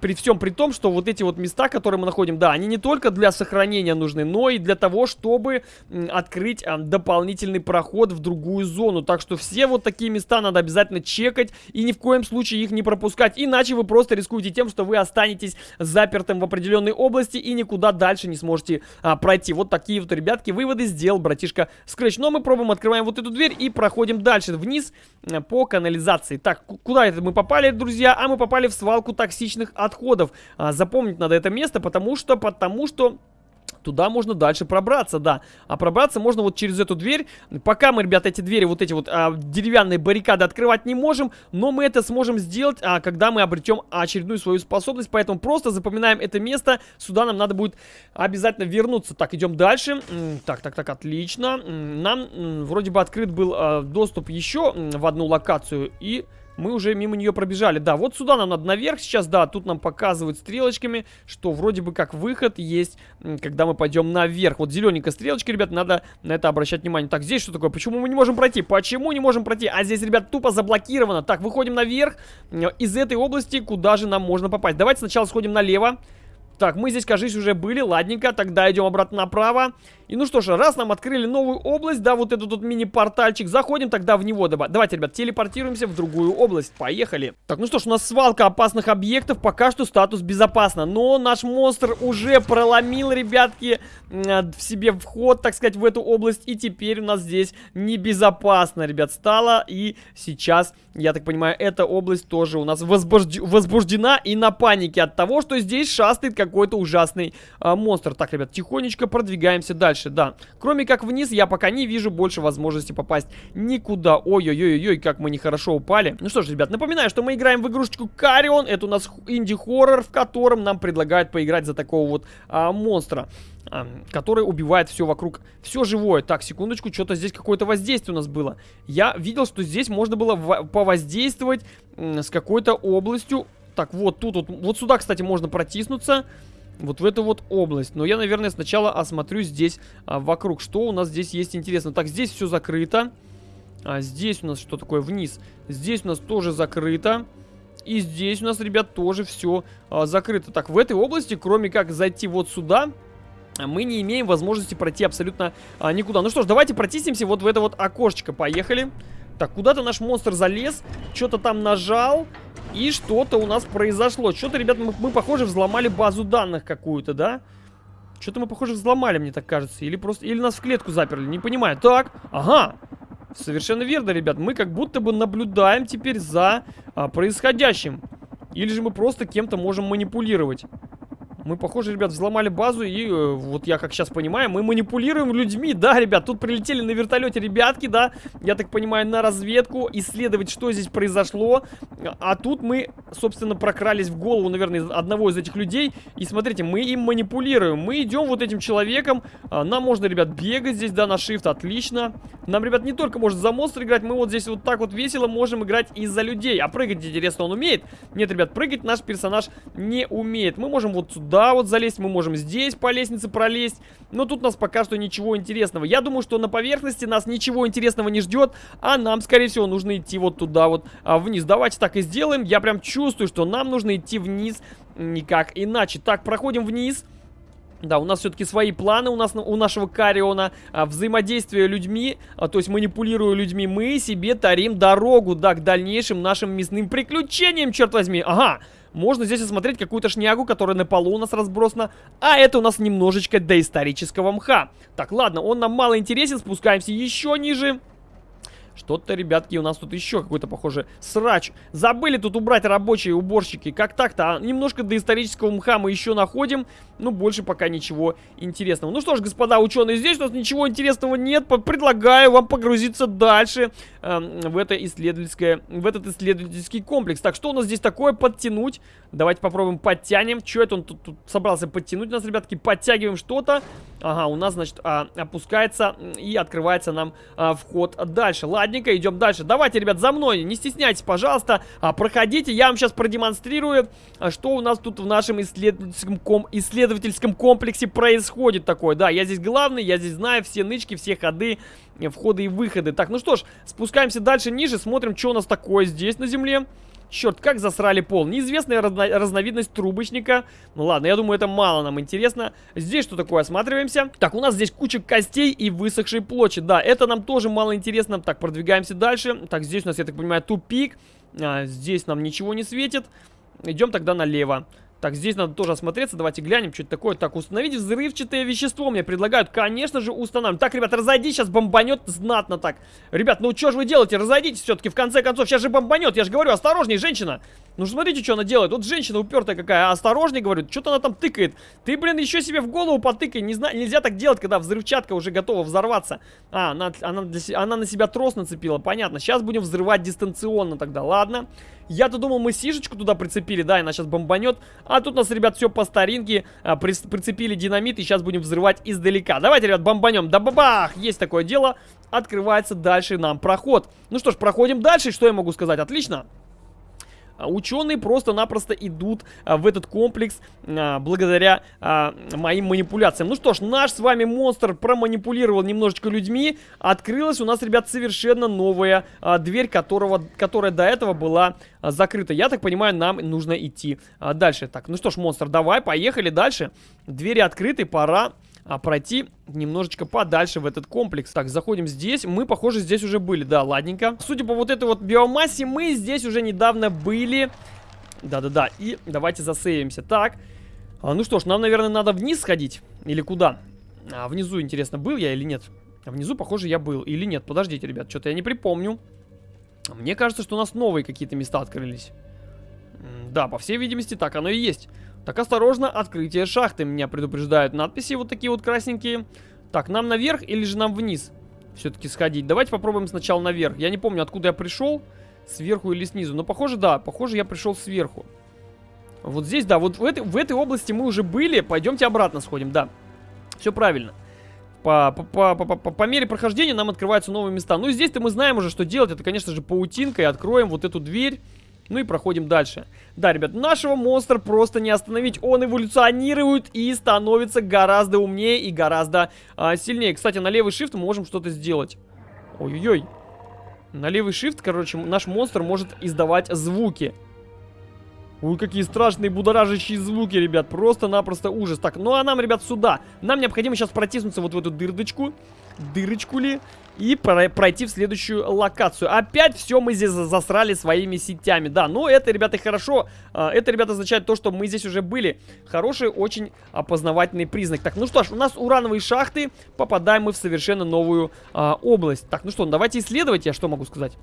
при всем при том, что вот эти вот места, которые мы находим, да, они не только для сохранения нужны, но и для того, чтобы открыть а, дополнительный проход в другую зону. Так что все вот такие места надо обязательно чекать и ни в коем случае их не пропускать. Иначе вы просто рискуете тем, что вы останетесь запертым в определенной области и никуда дальше не сможете а, пройти. Вот такие вот, ребятки, выводы сделал братишка Scratch. Но мы пробуем, открываем вот эту дверь и проходим дальше, вниз а, по канализации. Так, куда это мы попали, друзья? А мы попали в свалку токсичных отходов. А, запомнить надо это место, потому что, потому что... Туда можно дальше пробраться, да. А пробраться можно вот через эту дверь. Пока мы, ребята, эти двери, вот эти вот а, деревянные баррикады открывать не можем. Но мы это сможем сделать, а, когда мы обретем очередную свою способность. Поэтому просто запоминаем это место. Сюда нам надо будет обязательно вернуться. Так, идем дальше. Так, так, так, отлично. Нам вроде бы открыт был а, доступ еще в одну локацию. И мы уже мимо нее пробежали. Да, вот сюда нам надо наверх сейчас, да, тут нам показывают стрелочками, что вроде бы как выход есть, когда мы пойдем наверх. Вот зелененькая стрелочка, ребят, надо на это обращать внимание. Так, здесь что такое? Почему мы не можем пройти? Почему не можем пройти? А здесь, ребят, тупо заблокировано. Так, выходим наверх из этой области, куда же нам можно попасть. Давайте сначала сходим налево. Так, мы здесь, кажется, уже были, ладненько, тогда идем обратно направо. И ну что ж, раз нам открыли новую область, да, вот этот тут мини-портальчик, заходим тогда в него. Давайте, ребят, телепортируемся в другую область, поехали. Так, ну что ж, у нас свалка опасных объектов, пока что статус безопасно. Но наш монстр уже проломил, ребятки, в себе вход, так сказать, в эту область. И теперь у нас здесь небезопасно, ребят, стало. И сейчас, я так понимаю, эта область тоже у нас возбужд... возбуждена и на панике от того, что здесь шастает какой-то ужасный а, монстр. Так, ребят, тихонечко продвигаемся дальше дальше, да. Кроме как вниз, я пока не вижу больше возможности попасть никуда. Ой-ой-ой-ой, как мы нехорошо упали. Ну что ж, ребят, напоминаю, что мы играем в игрушечку Карион. Это у нас инди-хоррор, в котором нам предлагают поиграть за такого вот а, монстра который убивает все вокруг, все живое. Так, секундочку, что-то здесь какое-то воздействие у нас было. Я видел, что здесь можно было повоздействовать с какой-то областью. Так, вот тут, вот, вот сюда, кстати, можно протиснуться вот в эту вот область. Но я, наверное, сначала осмотрю здесь а, вокруг, что у нас здесь есть интересно. Так, здесь все закрыто. А здесь у нас что такое вниз? Здесь у нас тоже закрыто. И здесь у нас, ребят, тоже все а, закрыто. Так, в этой области, кроме как зайти вот сюда, мы не имеем возможности пройти абсолютно а, никуда. Ну что ж, давайте протиснемся вот в это вот окошечко. Поехали. Так, куда-то наш монстр залез, что-то там нажал. И что-то у нас произошло. Что-то, ребят, мы, мы, похоже, взломали базу данных какую-то, да? Что-то мы, похоже, взломали, мне так кажется. Или просто... Или нас в клетку заперли, не понимаю. Так, ага. Совершенно верно, ребят. Мы как будто бы наблюдаем теперь за а, происходящим. Или же мы просто кем-то можем манипулировать. Мы, похоже, ребят, взломали базу, и э, вот я как сейчас понимаю, мы манипулируем людьми, да, ребят, тут прилетели на вертолете ребятки, да, я так понимаю, на разведку, исследовать, что здесь произошло, а тут мы, собственно, прокрались в голову, наверное, одного из этих людей, и смотрите, мы им манипулируем, мы идем вот этим человеком, а, нам можно, ребят, бегать здесь, да, на shift, отлично, нам, ребят, не только может за монстр играть, мы вот здесь вот так вот весело можем играть и за людей, а прыгать, интересно, он умеет? Нет, ребят, прыгать наш персонаж не умеет, мы можем вот сюда сюда вот залезть, мы можем здесь по лестнице пролезть. Но тут у нас пока что ничего интересного. Я думаю, что на поверхности нас ничего интересного не ждет, а нам, скорее всего, нужно идти вот туда вот а, вниз. Давайте так и сделаем. Я прям чувствую, что нам нужно идти вниз никак иначе. Так, проходим вниз. Да, у нас все-таки свои планы у нас у нашего Кариона. А, взаимодействие людьми, а, то есть манипулируя людьми, мы себе тарим дорогу, да, к дальнейшим нашим мясным приключениям, черт возьми. Ага, можно здесь осмотреть какую-то шнягу, которая на полу у нас разбросана. А это у нас немножечко доисторического мха. Так, ладно, он нам мало интересен, спускаемся еще ниже. Что-то, ребятки, у нас тут еще какой-то, похоже, срач. Забыли тут убрать рабочие уборщики. Как так-то? А немножко доисторического мха мы еще находим. Ну, больше пока ничего интересного. Ну что ж, господа ученые, здесь у нас ничего интересного нет. Предлагаю вам погрузиться дальше э, в, это исследовательское, в этот исследовательский комплекс. Так, что у нас здесь такое? Подтянуть. Давайте попробуем подтянем. Что это он тут, тут собрался подтянуть нас, ребятки? Подтягиваем что-то. Ага, у нас, значит, а, опускается и открывается нам а, вход дальше. Ладненько, идем дальше. Давайте, ребят, за мной, не стесняйтесь, пожалуйста. А, проходите, я вам сейчас продемонстрирую, а, что у нас тут в нашем исследовательском, ком исследовательском комплексе происходит такое. Да, я здесь главный, я здесь знаю все нычки, все ходы, входы и выходы. Так, ну что ж, спускаемся дальше ниже, смотрим, что у нас такое здесь на земле. Черт, как засрали пол. Неизвестная разно разновидность трубочника. Ну ладно, я думаю, это мало нам интересно. Здесь что такое? Осматриваемся. Так, у нас здесь куча костей и высохшей плоти. Да, это нам тоже мало интересно. Так, продвигаемся дальше. Так, здесь у нас, я так понимаю, тупик. А, здесь нам ничего не светит. Идем тогда налево. Так, здесь надо тоже осмотреться. Давайте глянем, что это такое. Так, установить взрывчатое вещество мне предлагают. Конечно же, устанавливаем. Так, ребят, разойди, сейчас бомбанет знатно так. Ребят, ну что же вы делаете? Разойдитесь все-таки, в конце концов. Сейчас же бомбанет. Я же говорю, осторожней, женщина. Ну, смотрите, что она делает. Вот женщина упертая какая, осторожней, говорю, что-то она там тыкает. Ты, блин, еще себе в голову потыкай. Не знаю, нельзя так делать, когда взрывчатка уже готова взорваться. А, она, она, для, она на себя трос нацепила, понятно. Сейчас будем взрывать дистанционно тогда, ладно. Я-то думал, мы сишечку туда прицепили, да, и она сейчас бомбанет. А тут нас, ребят, все по старинке. А, при, прицепили динамит, и сейчас будем взрывать издалека. Давайте, ребят, бомбанем. Да бабах! Есть такое дело. Открывается дальше нам проход. Ну что ж, проходим дальше. Что я могу сказать? Отлично. А, ученые просто-напросто идут а, в этот комплекс а, благодаря моим манипуляциям. Ну что ж, наш с вами монстр проманипулировал немножечко людьми. Открылась у нас, ребят, совершенно новая дверь, которого, которая до этого была закрыта. Я так понимаю, нам нужно идти дальше. Так, ну что ж, монстр, давай, поехали дальше. Двери открыты, пора а, пройти немножечко подальше в этот комплекс. Так, заходим здесь. Мы, похоже, здесь уже были. Да, ладненько. Судя по вот этой вот биомассе, мы здесь уже недавно были. Да-да-да. И давайте засейвимся. Так. А, ну что ж, нам, наверное, надо вниз сходить. Или куда? А, внизу, интересно, был я или нет? А внизу, похоже, я был. Или нет? Подождите, ребят, что-то я не припомню. Мне кажется, что у нас новые какие-то места открылись. Да, по всей видимости, так оно и есть. Так, осторожно, открытие шахты. Меня предупреждают надписи вот такие вот красненькие. Так, нам наверх или же нам вниз? Все-таки сходить. Давайте попробуем сначала наверх. Я не помню, откуда я пришел. Сверху или снизу. Но похоже, да. Похоже, я пришел сверху. Вот здесь, да. Вот в этой, в этой области мы уже были. Пойдемте обратно сходим, да. Все правильно. По, по, по, по, по мере прохождения нам открываются новые места. Ну и здесь-то мы знаем уже, что делать. Это, конечно же, паутинкой. Откроем вот эту дверь. Ну и проходим дальше. Да, ребят, нашего монстра просто не остановить. Он эволюционирует и становится гораздо умнее и гораздо а, сильнее. Кстати, на левый shift мы можем что-то сделать. Ой-ой-ой. На левый shift, короче, наш монстр может издавать звуки. Ой, какие страшные будоражащие звуки, ребят. Просто-напросто ужас. Так, ну а нам, ребят, сюда. Нам необходимо сейчас протиснуться вот в эту дырочку. Дырочку ли? И пройти в следующую локацию. Опять все мы здесь засрали своими сетями. Да, но это, ребята, хорошо. А, это, ребята, означает то, что мы здесь уже были. Хороший, очень опознавательный признак. Так, ну что ж, у нас урановые шахты. Попадаем мы в совершенно новую а, область. Так, ну что, давайте исследовать. Я что могу сказать?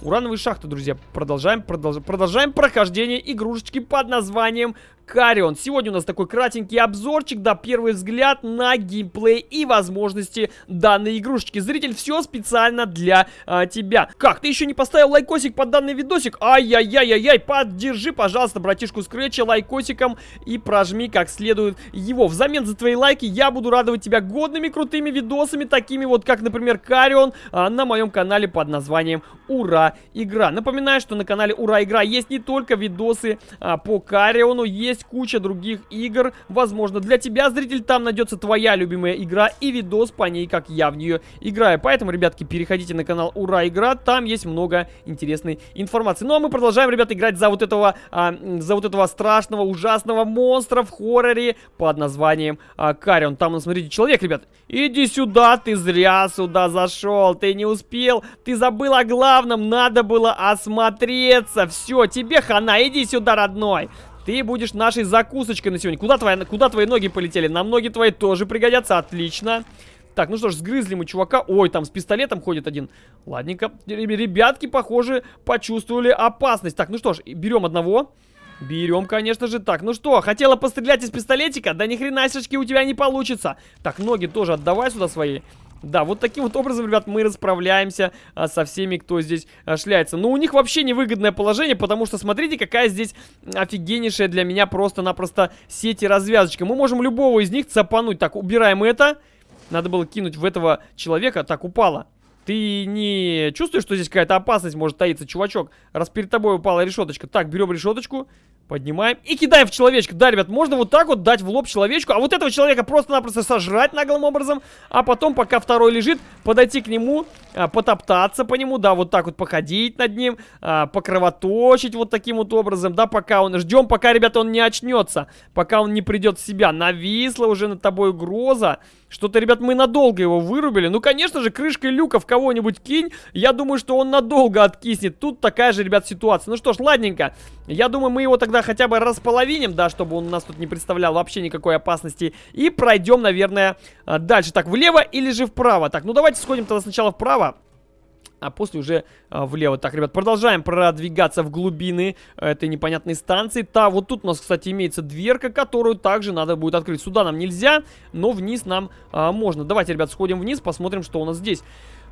Урановые шахты, друзья. Продолжаем, продолж... продолжаем прохождение игрушечки под названием Карион. Сегодня у нас такой кратенький обзорчик, да, первый взгляд на геймплей и возможности данной игрушечки. Зритель, все специально для а, тебя. Как, ты еще не поставил лайкосик под данный видосик? Ай-яй-яй-яй-яй, поддержи, пожалуйста, братишку Скретча лайкосиком и прожми как следует его. Взамен за твои лайки я буду радовать тебя годными крутыми видосами, такими вот, как, например, Карион, а, на моем канале под названием Ура Игра. Напоминаю, что на канале Ура Игра есть не только видосы а, по Кариону, есть куча других игр. Возможно, для тебя, зритель, там найдется твоя любимая игра и видос по ней, как я в нее играю. Поэтому, ребятки, переходите на канал Ура Игра, там есть много интересной информации. Ну, а мы продолжаем, ребят, играть за вот этого, а, за вот этого страшного, ужасного монстра в хорроре под названием а, Карион. Там, ну, смотрите, человек, ребят, иди сюда, ты зря сюда зашел, ты не успел, ты забыл о главном, надо было осмотреться. Все, тебе хана, иди сюда, родной. Ты будешь нашей закусочкой на сегодня. Куда, твоя, куда твои ноги полетели? На ноги твои тоже пригодятся. Отлично. Так, ну что ж, сгрызли мы чувака. Ой, там с пистолетом ходит один. Ладненько. Ребятки, похоже, почувствовали опасность. Так, ну что ж, берем одного. Берем, конечно же. Так, ну что, хотела пострелять из пистолетика? Да ни хрена у тебя не получится. Так, ноги тоже отдавай сюда свои. Да, вот таким вот образом, ребят, мы расправляемся а, со всеми, кто здесь а, шляется. Но у них вообще невыгодное положение, потому что смотрите, какая здесь офигеннейшая для меня просто-напросто сеть и развязочка. Мы можем любого из них цапануть. Так, убираем это. Надо было кинуть в этого человека. Так, упало. Ты не чувствуешь, что здесь какая-то опасность может таиться, чувачок? Раз перед тобой упала решеточка. Так, берем решеточку. Поднимаем и кидаем в человечка. Да, ребят, можно вот так вот дать в лоб человечку, а вот этого человека просто-напросто сожрать наглым образом, а потом, пока второй лежит, подойти к нему, а, потоптаться по нему, да, вот так вот походить над ним, а, покровоточить вот таким вот образом, да, пока он... Ждем, пока, ребята, он не очнется, пока он не придет в себя. Нависла уже над тобой угроза. Что-то, ребят, мы надолго его вырубили. Ну, конечно же, крышкой люка в кого-нибудь кинь. Я думаю, что он надолго откиснет. Тут такая же, ребят, ситуация. Ну что ж, ладненько. Я думаю, мы его тогда хотя бы располовиним, да, чтобы он у нас тут не представлял вообще никакой опасности. И пройдем, наверное, а, дальше. Так, влево или же вправо? Так, ну давайте сходим тогда сначала вправо. А после уже а, влево. Так, ребят, продолжаем продвигаться в глубины этой непонятной станции. Та, вот тут у нас, кстати, имеется дверка, которую также надо будет открыть. Сюда нам нельзя, но вниз нам а, можно. Давайте, ребят, сходим вниз, посмотрим, что у нас здесь.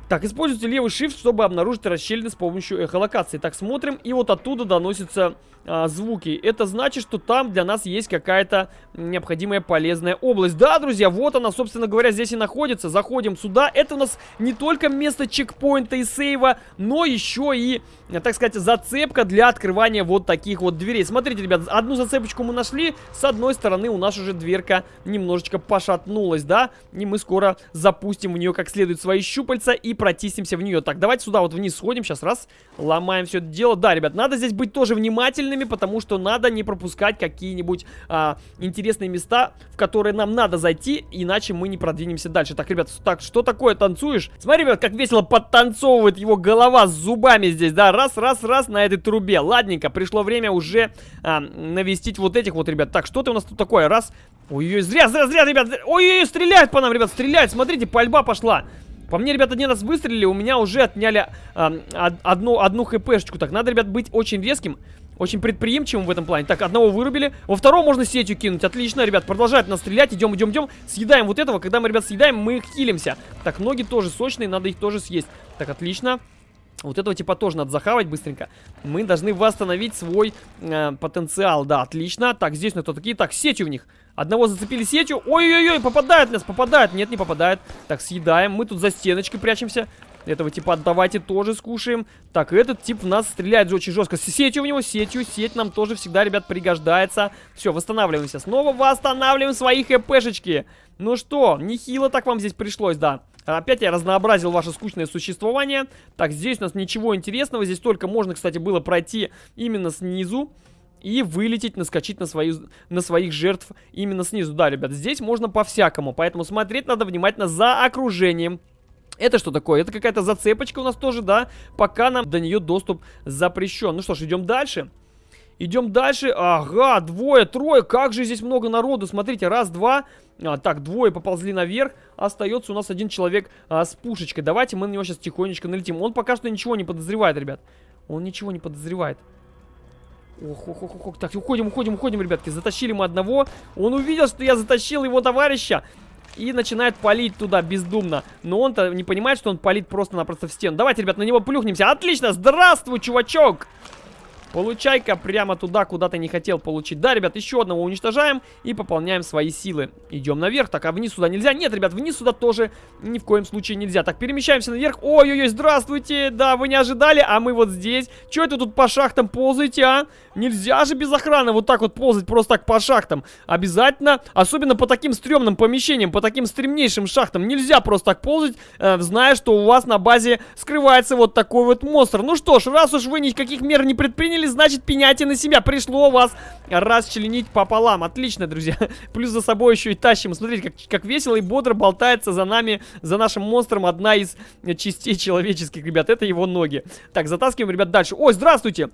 Так, используйте левый shift, чтобы обнаружить расщелины с помощью эхолокации. Так, смотрим, и вот оттуда доносятся а, звуки. Это значит, что там для нас есть какая-то необходимая полезная область. Да, друзья, вот она, собственно говоря, здесь и находится. Заходим сюда. Это у нас не только место чекпоинта и сейва, но еще и, так сказать, зацепка для открывания вот таких вот дверей. Смотрите, ребят, одну зацепочку мы нашли. С одной стороны у нас уже дверка немножечко пошатнулась, да? И мы скоро запустим в нее как следует свои щупальца и протиснемся в нее. Так, давайте сюда вот вниз сходим. Сейчас раз, ломаем все это дело. Да, ребят, надо здесь быть тоже внимательными, потому что надо не пропускать какие-нибудь а, интересные места, в которые нам надо зайти, иначе мы не продвинемся дальше. Так, ребят, так, что такое танцуешь? Смотри, ребят, как весело подтанцовывает его голова с зубами здесь, да, раз, раз, раз на этой трубе. Ладненько, пришло время уже а, навестить вот этих вот, ребят. Так, что ты у нас тут такое? Раз, ой-ой, зря, зря, зря, ребят, ой-ой, стреляет по нам, ребят, стреляет, смотрите, пальба пошла. По мне, ребята, один раз выстрелили, у меня уже отняли э, одну, одну хпшечку. Так, надо, ребят, быть очень резким, очень предприимчивым в этом плане. Так, одного вырубили. Во второго можно сетью кинуть. Отлично, ребят, продолжает нас стрелять. Идем, идем, идем. Съедаем вот этого. Когда мы, ребят, съедаем, мы хилимся. Так, ноги тоже сочные, надо их тоже съесть. Так, отлично. Вот этого типа тоже надо захавать быстренько. Мы должны восстановить свой э, потенциал. Да, отлично. Так, здесь на кто такие. Так, сетью в них. Одного зацепили сетью. Ой-ой-ой, попадает нас, попадает. Нет, не попадает. Так, съедаем. Мы тут за стеночкой прячемся. Этого типа давайте тоже скушаем. Так, этот тип в нас стреляет очень жестко. Сетью в него, сетью. Сеть нам тоже всегда, ребят, пригождается. Все, восстанавливаемся. Снова восстанавливаем свои хпшечки. Ну что, нехило так вам здесь пришлось, да. Опять я разнообразил ваше скучное существование. Так, здесь у нас ничего интересного. Здесь только можно, кстати, было пройти именно снизу. И вылететь, наскочить на, свою, на своих жертв именно снизу. Да, ребят, здесь можно по-всякому. Поэтому смотреть надо внимательно за окружением. Это что такое? Это какая-то зацепочка у нас тоже, да? Пока нам до нее доступ запрещен. Ну что ж, идем дальше. Идем дальше. Ага, двое, трое. Как же здесь много народу. Смотрите, раз, два. А, так, двое поползли наверх. Остается у нас один человек а, с пушечкой. Давайте мы на него сейчас тихонечко налетим. Он пока что ничего не подозревает, ребят. Он ничего не подозревает. Ох, ох, ох, ох. Так, уходим, уходим, уходим, ребятки. Затащили мы одного. Он увидел, что я затащил его товарища. И начинает палить туда бездумно. Но он-то не понимает, что он палит просто-напросто в стену. Давайте, ребят, на него плюхнемся. Отлично! Здравствуй, чувачок! Получай-ка прямо туда, куда ты не хотел получить. Да, ребят, еще одного уничтожаем и пополняем свои силы. Идем наверх. Так, а вниз сюда нельзя? Нет, ребят, вниз сюда тоже ни в коем случае нельзя. Так, перемещаемся наверх. Ой-ой-ой, здравствуйте. Да, вы не ожидали, а мы вот здесь. Че это тут по шахтам ползаете, а? Нельзя же без охраны вот так вот ползать просто так по шахтам. Обязательно, особенно по таким стрёмным помещениям, по таким стремнейшим шахтам. Нельзя просто так ползать, э, зная, что у вас на базе скрывается вот такой вот монстр. Ну что ж, раз уж вы никаких мер не предприняли, поняли, значит пеняйте на себя. Пришло вас расчленить пополам. Отлично, друзья. Плюс за собой еще и тащим. Смотрите, как, как весело и бодро болтается за нами, за нашим монстром одна из частей человеческих, ребят. Это его ноги. Так, затаскиваем, ребят, дальше. Ой, здравствуйте!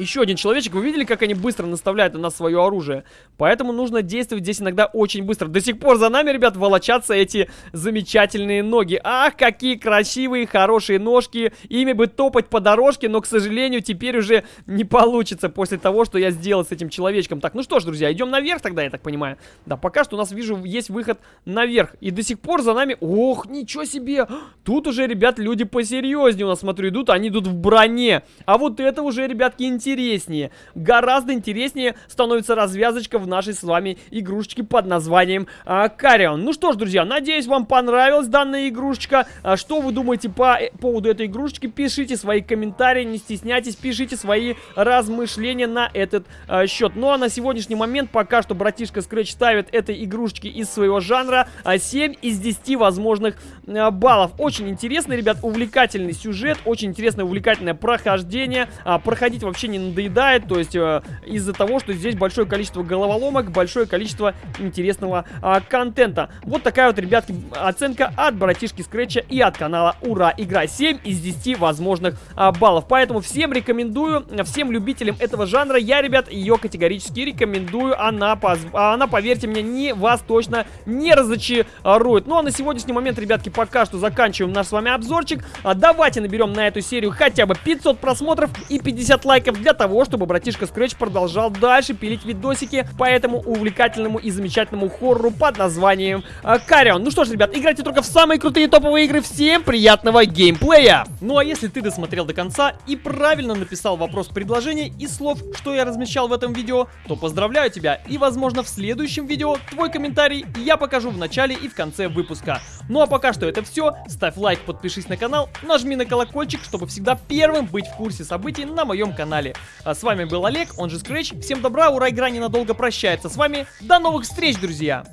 Еще один человечек. Вы видели, как они быстро наставляют на нас свое оружие? Поэтому нужно действовать здесь иногда очень быстро. До сих пор за нами, ребят, волочатся эти замечательные ноги. Ах, какие красивые, хорошие ножки. Ими бы топать по дорожке, но, к сожалению, теперь уже не получится после того, что я сделал с этим человечком. Так, ну что ж, друзья, идем наверх тогда, я так понимаю. Да, пока что у нас, вижу, есть выход наверх. И до сих пор за нами... Ох, ничего себе! Тут уже, ребят, люди посерьезнее у нас, смотрю, идут. Они идут в броне. А вот это уже, ребятки, интересно интереснее. Гораздо интереснее становится развязочка в нашей с вами игрушечке под названием а, Карион. Ну что ж, друзья, надеюсь, вам понравилась данная игрушечка. А, что вы думаете по э, поводу этой игрушечки? Пишите свои комментарии, не стесняйтесь, пишите свои размышления на этот а, счет. Ну а на сегодняшний момент пока что братишка Scratch ставит этой игрушечке из своего жанра а, 7 из 10 возможных а, баллов. Очень интересный, ребят, увлекательный сюжет, очень интересное, увлекательное прохождение. А, проходить вообще не надоедает, то есть э, из-за того, что здесь большое количество головоломок, большое количество интересного э, контента. Вот такая вот, ребятки, оценка от братишки Скретча и от канала Ура Игра. 7 из 10 возможных э, баллов. Поэтому всем рекомендую, всем любителям этого жанра, я, ребят, ее категорически рекомендую. Она, поз... она поверьте мне, не вас точно не разочарует. Ну а на сегодняшний момент, ребятки, пока что заканчиваем наш с вами обзорчик. А давайте наберем на эту серию хотя бы 500 просмотров и 50 лайков для того, чтобы братишка Scratch продолжал дальше пилить видосики по этому увлекательному и замечательному хоррору под названием э, Карион. Ну что ж, ребят, играйте только в самые крутые топовые игры. Всем приятного геймплея! Ну а если ты досмотрел до конца и правильно написал вопрос предложения и слов, что я размещал в этом видео, то поздравляю тебя и возможно в следующем видео твой комментарий я покажу в начале и в конце выпуска. Ну а пока что это все. Ставь лайк, подпишись на канал, нажми на колокольчик, чтобы всегда первым быть в курсе событий на моем канале. А с вами был Олег, он же Scratch. Всем добра, ура, игра ненадолго прощается с вами. До новых встреч, друзья!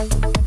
Thank you